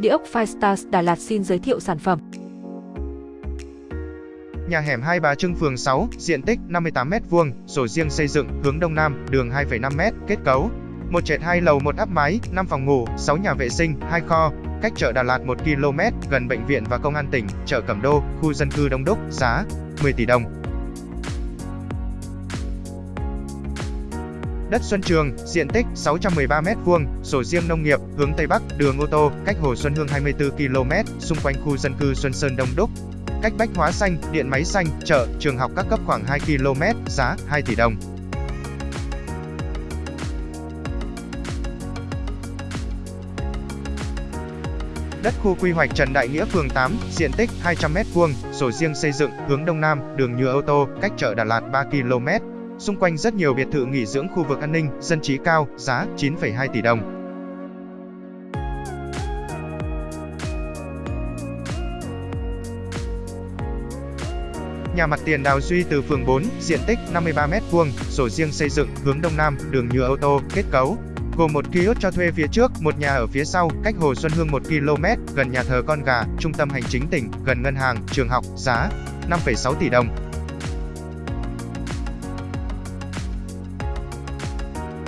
Địa ốc Firestars Đà Lạt xin giới thiệu sản phẩm. Nhà hẻm Hai Bà Trưng phường 6, diện tích 58m2, sổ riêng xây dựng, hướng đông nam, đường 2,5m, kết cấu. Một trệt 2 lầu một áp mái, 5 phòng ngủ, 6 nhà vệ sinh, 2 kho, cách chợ Đà Lạt 1 km, gần bệnh viện và công an tỉnh, chợ Cẩm Đô, khu dân cư đông đúc, giá 10 tỷ đồng. Đất Xuân Trường, diện tích 613m2, sổ riêng nông nghiệp, hướng Tây Bắc, đường ô tô, cách Hồ Xuân Hương 24 km, xung quanh khu dân cư Xuân Sơn Đông Đúc. Cách Bách Hóa Xanh, Điện Máy Xanh, chợ, trường học các cấp khoảng 2 km, giá 2 tỷ đồng. Đất khu quy hoạch Trần Đại Nghĩa phường 8, diện tích 200m2, sổ riêng xây dựng, hướng Đông Nam, đường nhựa ô tô, cách chợ Đà Lạt 3 km. Xung quanh rất nhiều biệt thự nghỉ dưỡng khu vực an ninh, dân trí cao, giá 9,2 tỷ đồng. Nhà mặt tiền Đào Duy từ phường 4, diện tích 53m2, sổ riêng xây dựng, hướng Đông Nam, đường nhựa ô tô, kết cấu, gồm một kiosk cho thuê phía trước, một nhà ở phía sau, cách Hồ Xuân Hương 1 km, gần nhà thờ Con Gà, trung tâm hành chính tỉnh, gần ngân hàng, trường học, giá 5,6 tỷ đồng.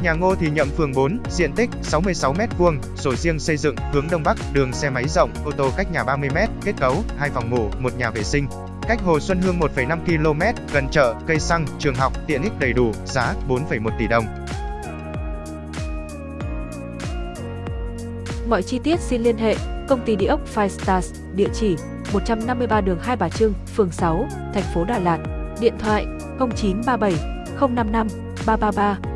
Nhà Ngô Thì Nhậm phường 4, diện tích 66m2, sổ riêng xây dựng, hướng Đông Bắc, đường xe máy rộng, ô tô cách nhà 30m, kết cấu, hai phòng ngủ, một nhà vệ sinh. Cách Hồ Xuân Hương 1,5 km, gần chợ, cây xăng, trường học, tiện ích đầy đủ, giá 4,1 tỷ đồng. Mọi chi tiết xin liên hệ công ty địa ốc Five Stars, địa chỉ 153 đường Hai Bà Trưng, phường 6, thành phố Đà Lạt. Điện thoại 0937 055 333